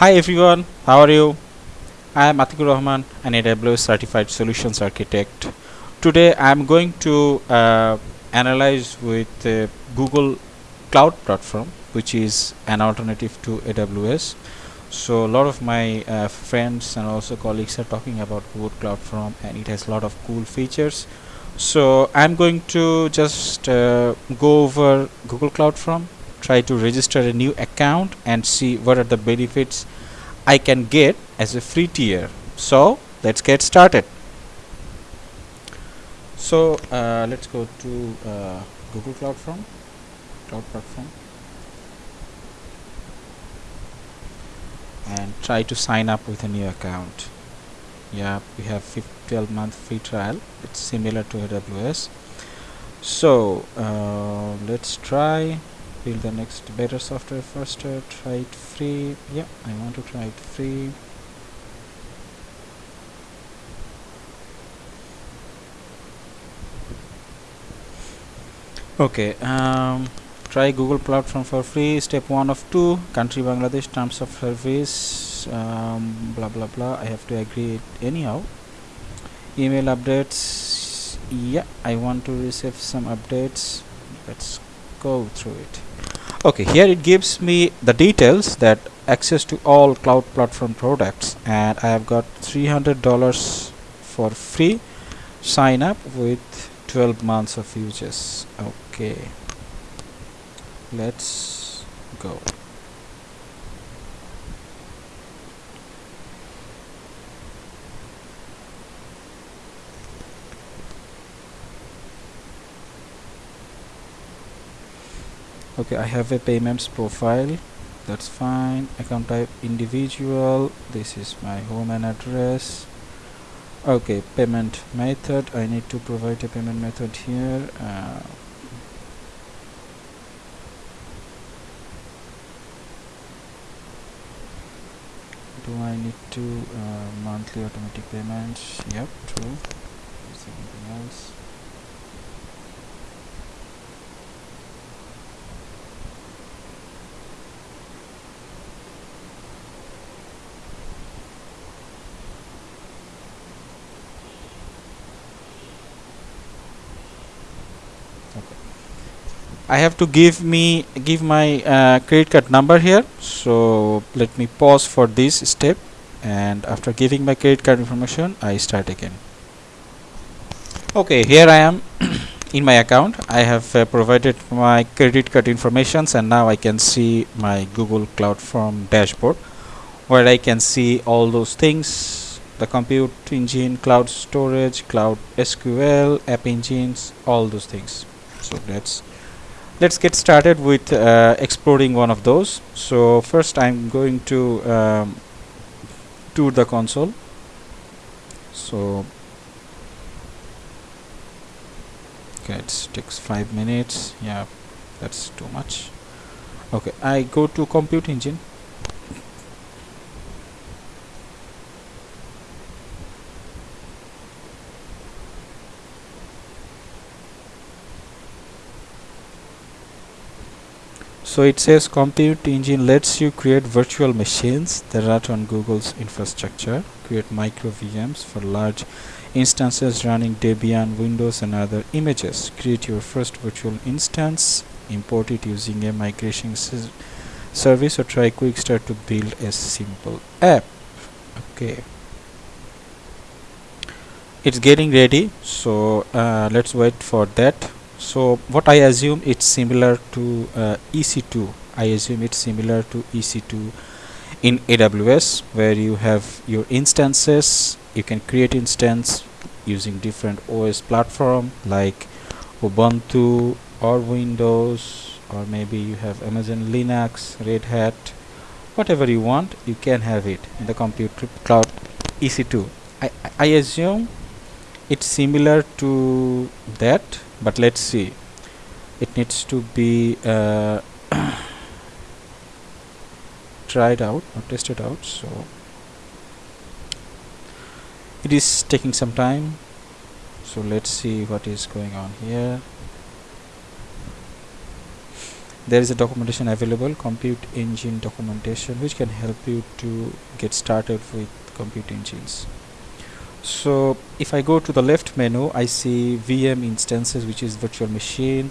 Hi everyone, how are you? I am Atikur Rahman, an AWS certified solutions architect. Today I am going to uh, analyze with uh, Google Cloud Platform, which is an alternative to AWS. So a lot of my uh, friends and also colleagues are talking about Google Cloud Platform, and it has a lot of cool features. So I'm going to just uh, go over Google Cloud Platform try to register a new account and see what are the benefits I can get as a free tier. So let's get started. So uh, let's go to uh, Google Cloud Platform Cloud Platform and try to sign up with a new account. Yeah we have 12 month free trial. It's similar to AWS so uh, let's try build the next better software first uh, try it free. Yeah I want to try it free. Okay um, try Google platform for free. Step one of two country Bangladesh terms of service um, blah blah blah. I have to agree anyhow. Email updates. Yeah I want to receive some updates. Let's go through it okay here it gives me the details that access to all cloud platform products and I have got $300 for free sign up with 12 months of uses okay let's go okay I have a payments profile. That's fine. Account type individual. This is my home and address. Okay payment method. I need to provide a payment method here. Uh, do I need to uh, monthly automatic payments? Yep true. Anything else I have to give me give my uh, credit card number here. So let me pause for this step. And after giving my credit card information I start again. Okay here I am in my account. I have uh, provided my credit card informations and now I can see my Google Cloud Form dashboard where I can see all those things. The compute engine cloud storage cloud SQL app engines all those things. So let's let's get started with uh, exploring one of those. So first I'm going to um, tour the console. So okay it takes five minutes. Yeah that's too much. Okay I go to compute engine so it says compute engine lets you create virtual machines. That run on Google's infrastructure. Create micro VMs for large instances running Debian Windows and other images. Create your first virtual instance. Import it using a migration service or try quick start to build a simple app. Okay. It's getting ready. So uh, let's wait for that so what I assume it's similar to uh, EC2 I assume it's similar to EC2 in AWS where you have your instances. You can create instance using different OS platform like Ubuntu or Windows or maybe you have Amazon Linux Red Hat. Whatever you want you can have it in the compute cloud EC2 I, I assume it's similar to that but let's see. It needs to be uh, tried out or tested out so. It is taking some time. So let's see what is going on here. There is a documentation available compute engine documentation which can help you to get started with compute engines so if I go to the left menu I see VM instances which is virtual machine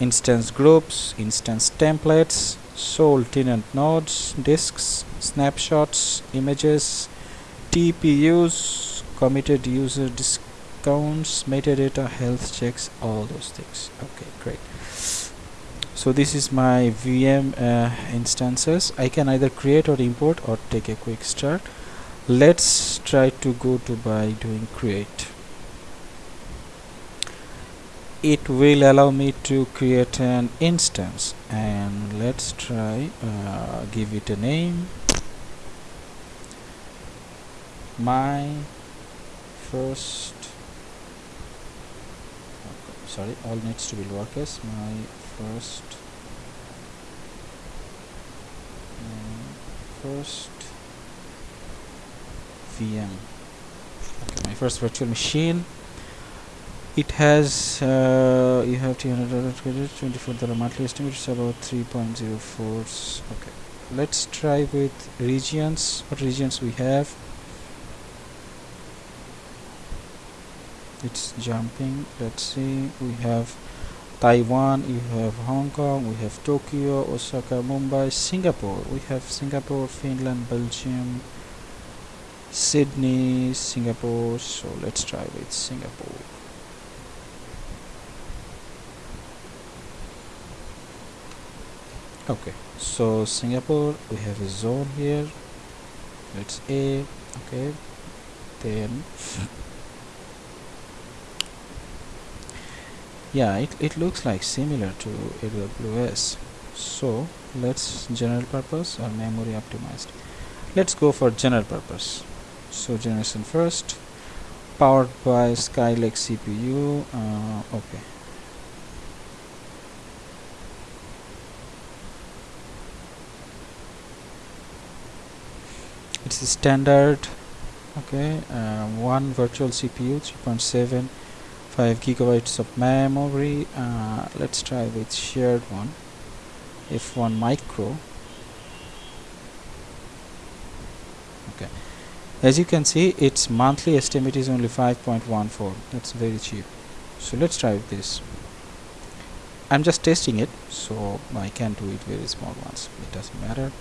instance groups instance templates sole tenant nodes disks snapshots images TPUs committed user discounts metadata health checks all those things. Okay great. So this is my VM uh, instances. I can either create or import or take a quick start let's try to go to by doing create. It will allow me to create an instance and let's try uh, give it a name. My first sorry all needs to be lowercase. My first my first VM okay, my first virtual machine. It has uh, you have 200 dollar credit 24 dollar monthly estimate it's about 3.04 okay. Let's try with regions. What regions we have? It's jumping. Let's see. We have Taiwan you have Hong Kong we have Tokyo Osaka Mumbai Singapore. We have Singapore Finland Belgium Sydney Singapore so let's try with Singapore. Okay so Singapore we have a zone here. Let's A okay. Then yeah it, it looks like similar to AWS so let's general purpose or memory optimized. Let's go for general purpose so generation first powered by Skylake CPU uh, okay. It's a standard okay uh, one virtual CPU 3.7 5 gigabytes of memory. Uh, let's try with shared one F1 micro. Okay as you can see its monthly estimate is only 5.14 that's very cheap. So let's try this. I'm just testing it so I can do it very small ones. It doesn't matter.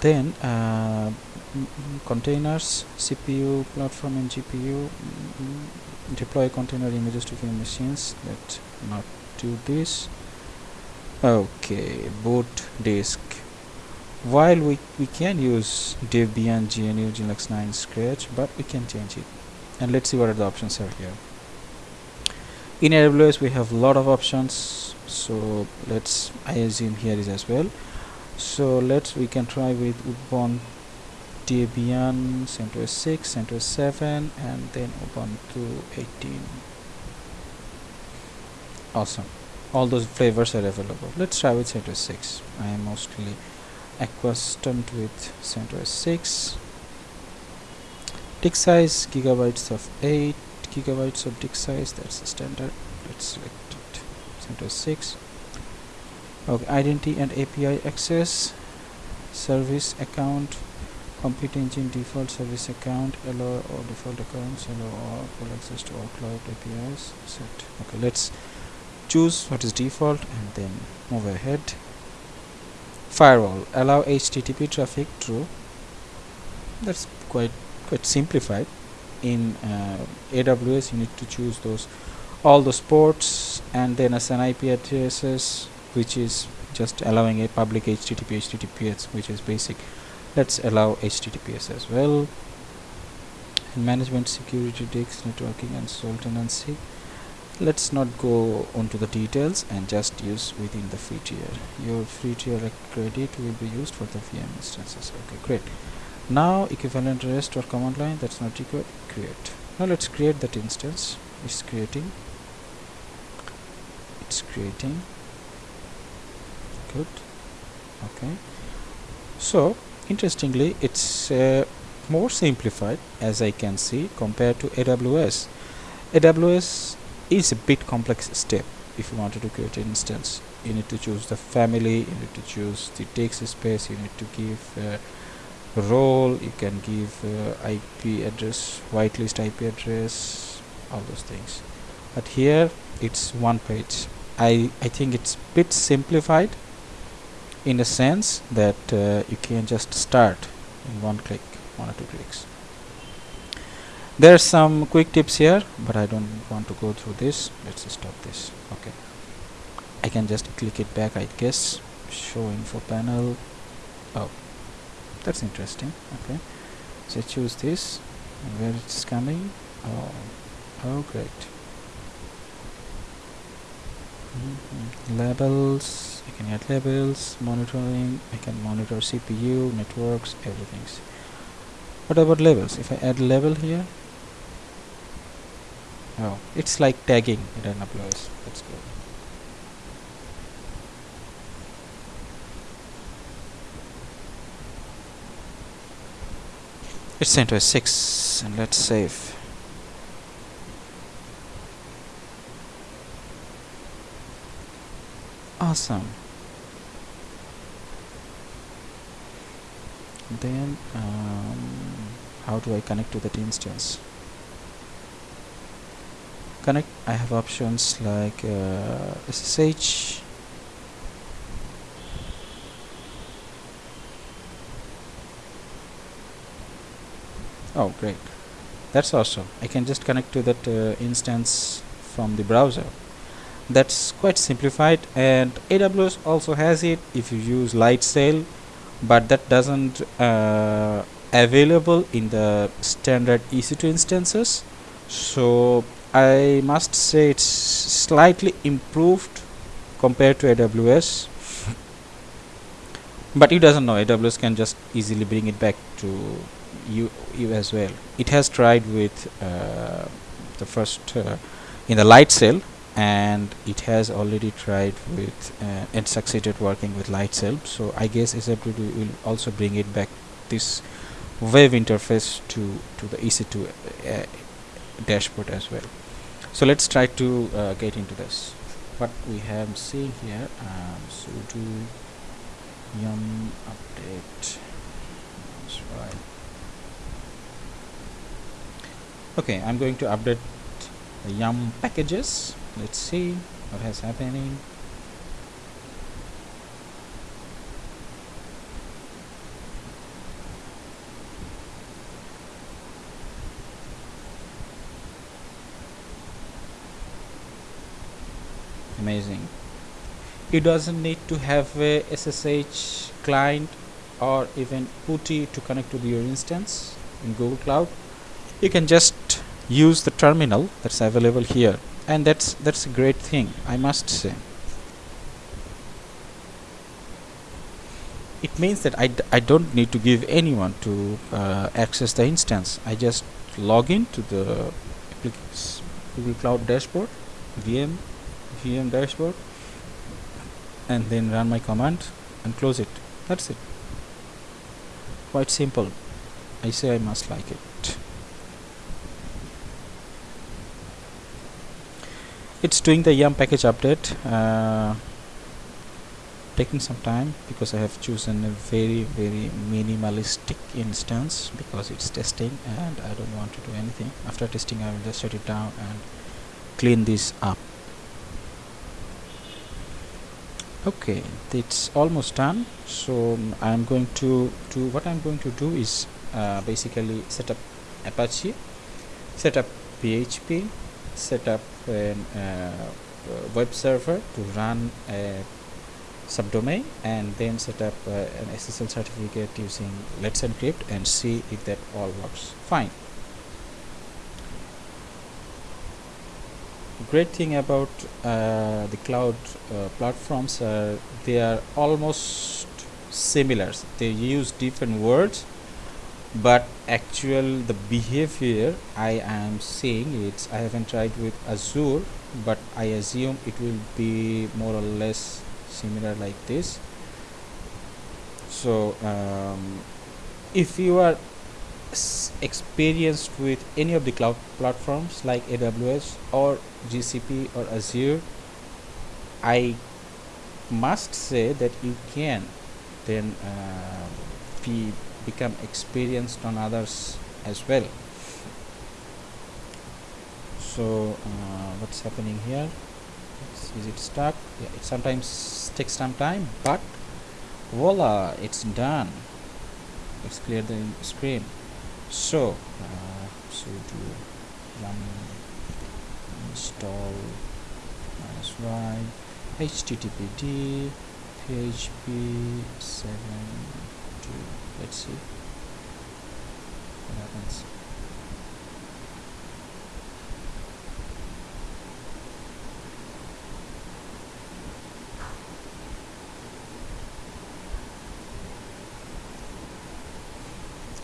Then uh, containers CPU platform and GPU deploy container images to VM machines. Let's not do this okay boot disk while we, we can use Debian GNU Linux 9 Stretch but we can change it. And let's see what are the options are here. In AWS we have a lot of options so let's I assume here is as well. So let's we can try with Ubuntu Debian CentOS 6 CentOS 7 and then Ubuntu 18 awesome. All those flavors are available. Let's try with CentOS 6 I am mostly accustomed with CentOS 6 disk size gigabytes of 8 gigabytes of disk size that's the standard let's select it CentOS 6 okay identity and API access service account compute engine default service account allow or default accounts allow all full access to all cloud APIs set. Okay let's choose what is default and then move ahead firewall allow HTTP traffic through that's quite quite simplified. In uh, AWS you need to choose those all those ports and then as an IP addresses which is just allowing a public HTTP HTTPS which is basic let's allow HTTPS as well. And management security disk networking and sole tenancy let's not go onto the details and just use within the free tier. Your free tier credit will be used for the VM instances. Okay great. Now equivalent rest or command line that's not required create. Now let's create that instance. It's creating. It's creating. Good. Okay. So interestingly it's uh, more simplified as I can see compared to AWS AWS is a bit complex step if you wanted to create an instance. You need to choose the family you need to choose the text space you need to give uh, role you can give uh, IP address whitelist IP address all those things. But here it's one page. I, I think it's bit simplified in a sense that uh, you can just start in one click one or two clicks there are some quick tips here but I don't want to go through this. Let's stop this. Okay. I can just click it back I guess. Show info panel. Oh that's interesting. Okay. So choose this. Where it's coming? Oh oh great. Mm -hmm. labels. You can add labels. Monitoring. I can monitor CPU networks everything's what about labels? If I add label here oh it's like tagging in AWS that's good it's CentOS 6 and let's save. Awesome. Then um, how do I connect to that instance connect I have options like uh, SSH oh great. That's awesome. I can just connect to that uh, instance from the browser. That's quite simplified and AWS also has it if you use Lightsail but that doesn't uh, available in the standard EC2 instances. So I must say it's slightly improved compared to AWS but it doesn't know AWS can just easily bring it back to you, you as well. It has tried with uh, the first uh, in the Lightsail and it has already tried with uh, and succeeded working with Lightsail so I guess SFTP will also bring it back this web interface to to the EC2 uh, dashboard as well so let's try to uh, get into this. What we have seen here um, sudo yum update. That's right. Okay I'm going to update the yum packages. Let's see what has happening amazing. It doesn't need to have a SSH client or even PuTTY to connect to your instance in Google Cloud. You can just use the terminal that's available here and that's that's a great thing I must say. It means that I d I don't need to give anyone to uh, access the instance. I just log in to the Google Cloud dashboard VM VM dashboard and then run my command and close it. That's it. Quite simple. I say I must like it. It's doing the yum package update uh, taking some time because I have chosen a very very minimalistic instance because it's testing and I don't want to do anything. After testing I will just shut it down and clean this up okay it's almost done so I'm going to do what I'm going to do is uh, basically set up Apache set up PHP set up a uh, web server to run a subdomain and then set up uh, an SSL certificate using Let's Encrypt and see if that all works fine. Great thing about uh, the cloud uh, platforms are they are almost similar. They use different words but actual the behavior I am seeing it's I haven't tried with Azure but I assume it will be more or less similar like this so um, if you are experienced with any of the cloud platforms like AWS or GCP or Azure I must say that you can then uh, be become experienced on others as well. So uh, what's happening here? Is it stuck? Yeah, it sometimes takes some time but voila it's done. Let's clear the screen so uh, sudo yum install minus y httpd php 7 to let's see. What happens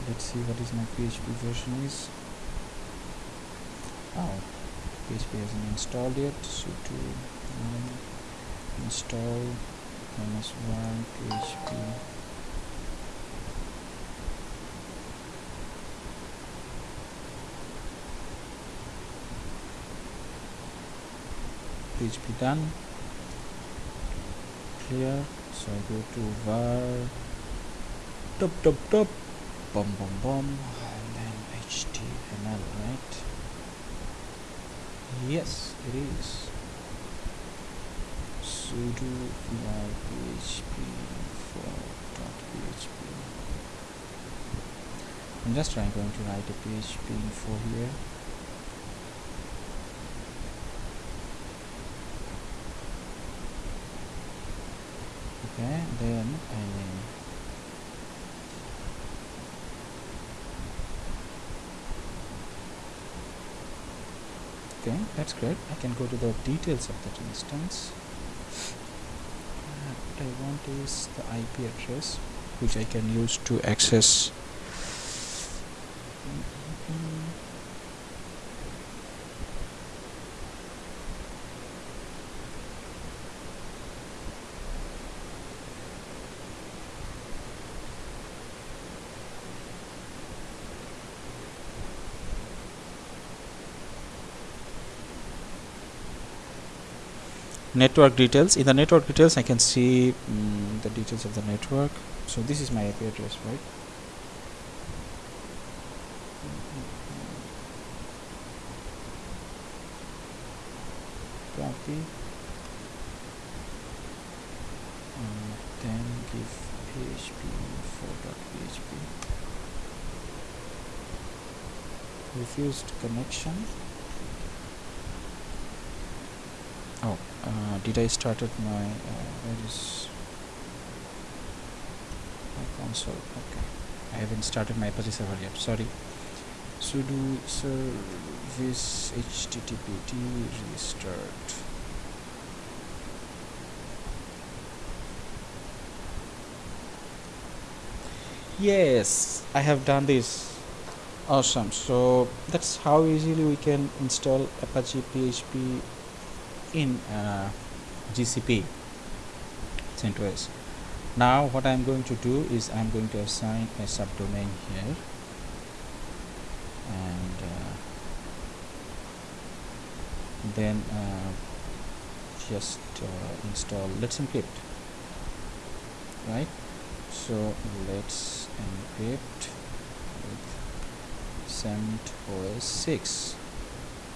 let's see what is my PHP version is. Oh PHP hasn't installed yet so to um, install minus one PHP PHP done. Clear. So I go to var. Top top top bum boom, boom, and then html right? Yes it is. Sudo var php for php i'm just trying going to write a php info here. Okay then i okay that's great. I can go to the details of that instance. Uh, what I want is the IP address which I can use to access network details. In the network details I can see um, the details of the network. So this is my IP address right? Copy. And then give php info.php refused connection oh uh, did I started my uh, where is my console? Okay. I haven't started my Apache server yet. Sorry. Sudo service httpd restart. Yes I have done this. Awesome. So that's how easily we can install Apache PHP in uh, GCP CentOS. Now what I'm going to do is I'm going to assign a subdomain here. And uh, then uh, just uh, install let's encrypt. Right? So let's encrypt with CentOS 6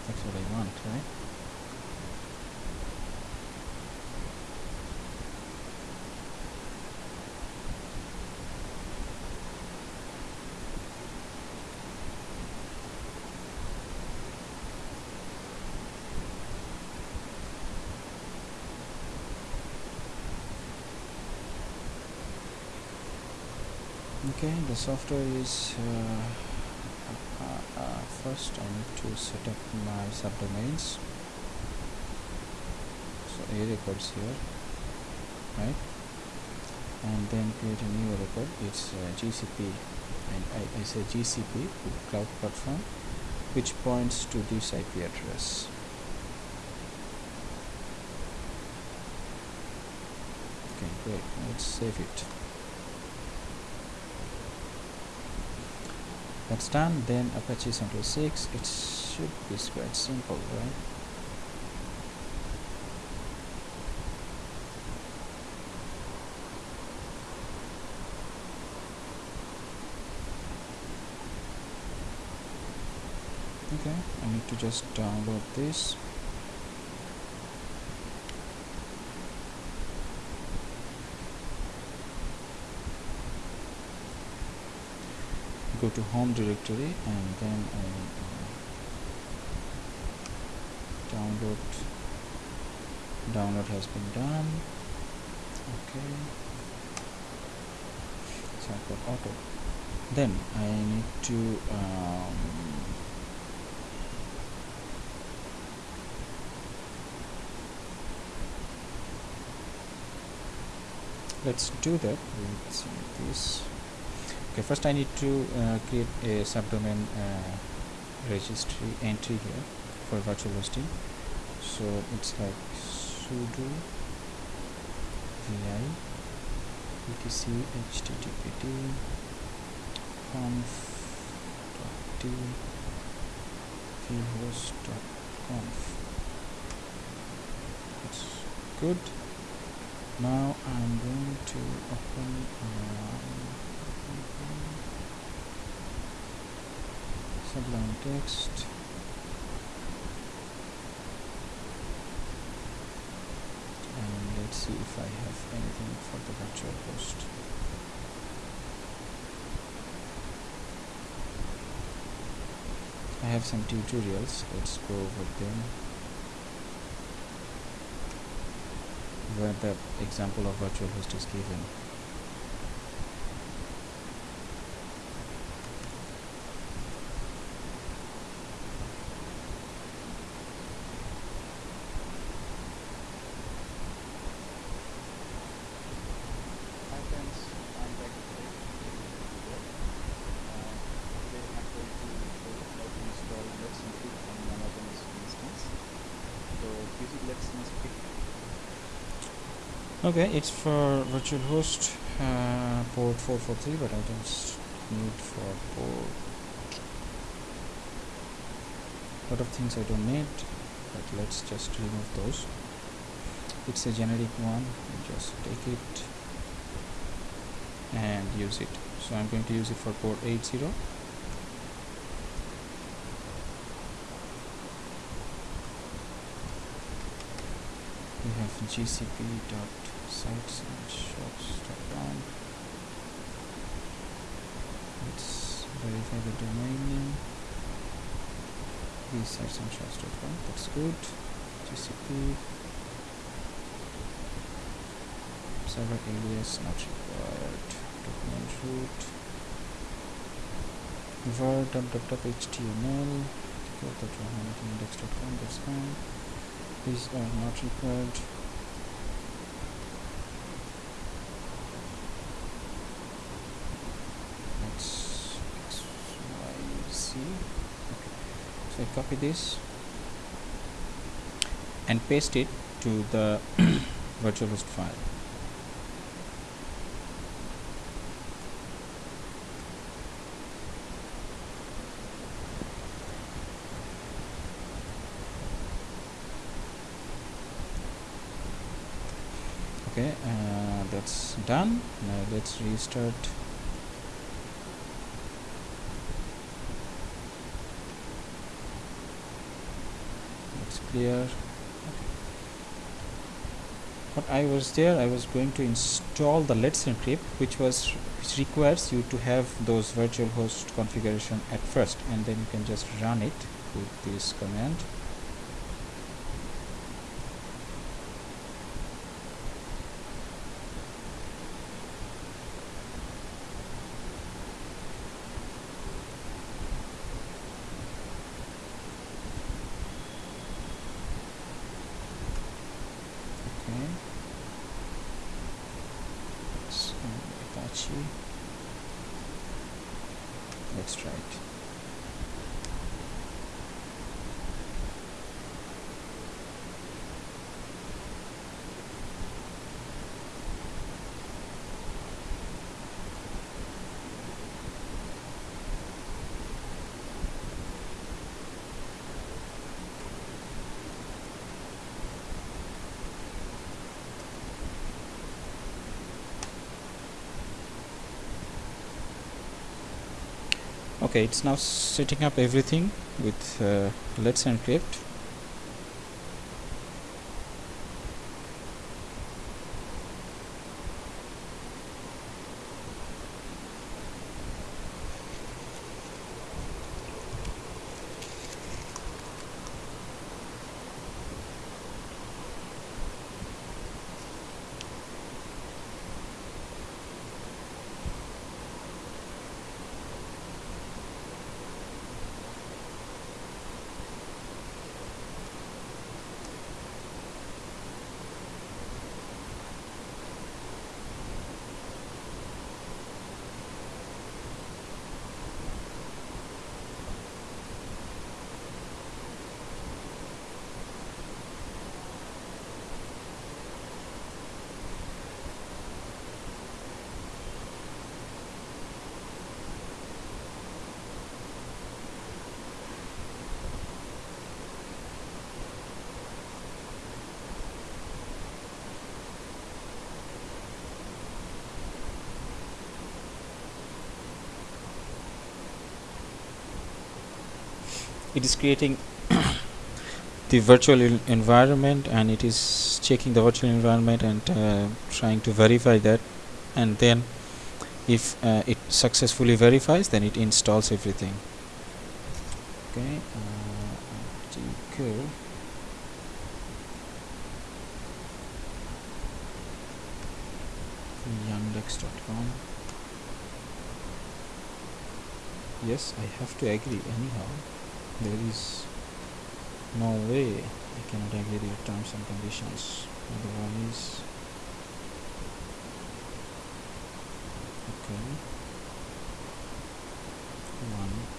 that's what I want right okay the software is uh, uh, uh, first I need to set up my subdomains. So a records here right? And then create a new record. It's uh, GCP and I, I say GCP cloud platform which points to this IP address. Okay great. Let's save it that's done. Then apache CentOS 6 it should be quite simple right? Okay i need to just download this. Go to home directory and then I uh, download download has been done. Okay. So I've got auto then I need to um, let's do that. Let's see this okay first I need to uh, create a subdomain uh, registry entry here for virtual hosting. So it's like sudo vi etc httpd conf d vhost.conf it's good. Now I'm going to open um, sublime text. And let's see if I have anything for the virtual host. I have some tutorials. Let's go over them. Where the example of virtual host is given okay it's for virtual host uh, port 443 but I don't need for port. A lot of things I don't need but let's just remove those. It's a generic one I just take it and use it. So I'm going to use it for port 80 we have gcp dot sites and shops.com let's verify the domain name. These sites and shops.com that's good. Gcp server alias not required. Document root. Var www.html index.com that's fine. These are not required let's x y z okay so I copy this and paste it to the virtual host file. Okay uh, that's done. Now let's restart it's okay. what I was there I was going to install the Let's Encrypt which was which requires you to have those virtual host configuration at first and then you can just run it with this command okay it's um, Apache let's okay it's now setting up everything with uh, let's encrypt it is creating the virtual environment and it is checking the virtual environment and uh, trying to verify that. And then if uh, it successfully verifies then it installs everything. Okay uh, yandex.com yes I have to agree anyhow there is no way I cannot agree your terms and conditions. Otherwise okay. One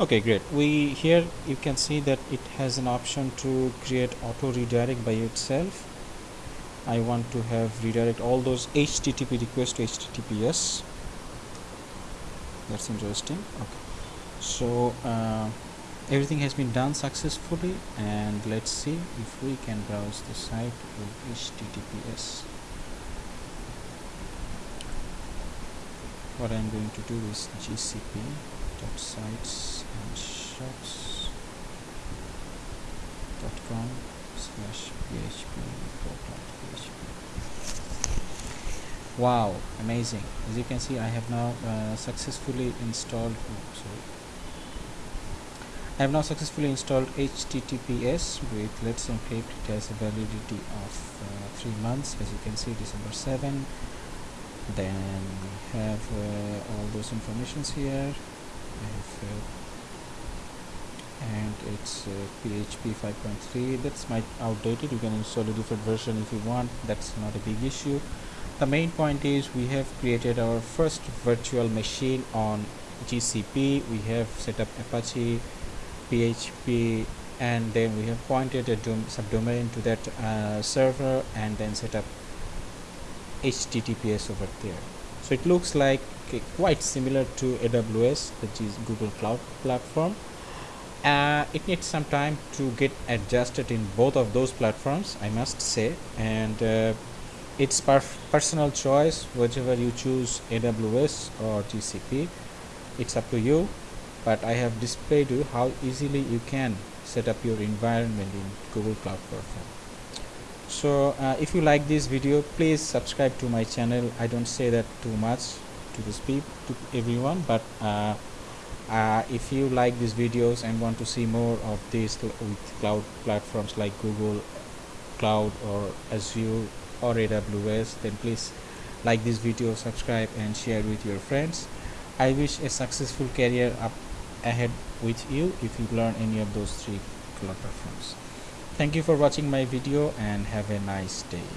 okay great. We here you can see that it has an option to create auto redirect by itself. I want to have redirect all those HTTP requests to HTTPS that's interesting. Okay. So uh, everything has been done successfully and let's see if we can browse the site with HTTPS what I'm going to do is GCP dot sites and shops dot com slash php php wow amazing. As you can see I have now uh, successfully installed sorry. I have now successfully installed HTTPS with Let's Encrypt it has a validity of uh, three months. As you can see December 7 then we have uh, all those informations here and it's uh, PHP 5.3 that's might outdated. You can install a different version if you want. That's not a big issue. The main point is we have created our first virtual machine on GCP we have set up Apache PHP and then we have pointed a subdomain to that uh, server and then set up HTTPS over there. So it looks like quite similar to AWS which is Google Cloud Platform. Uh, it needs some time to get adjusted in both of those platforms I must say. And uh, it's per personal choice whichever you choose AWS or GCP it's up to you but I have displayed you how easily you can set up your environment in Google Cloud Platform. So uh, if you like this video please subscribe to my channel. I don't say that too much to the speed to everyone but uh, uh, if you like these videos and want to see more of these with cloud platforms like Google Cloud or Azure or AWS then please like this video subscribe and share with your friends. I wish a successful career up ahead with you if you learn any of those three cloud platforms. Thank you for watching my video and have a nice day